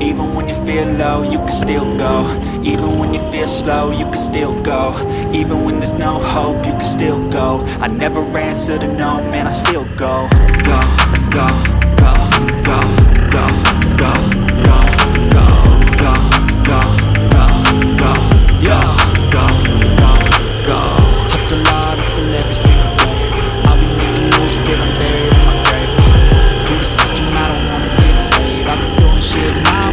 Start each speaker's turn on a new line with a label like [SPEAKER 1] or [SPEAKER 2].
[SPEAKER 1] Even when you feel low, you can still go Even when you feel slow, you can still go Even when there's no hope, you can still go I never answer to no, man, I still go Go, go, go, go, go, go, go, go, go, go, go, go, Go, Hustle hard, hustle every single day I'll be making moves till I'm buried in my grave Through the system, I don't wanna be a I've been doing shit my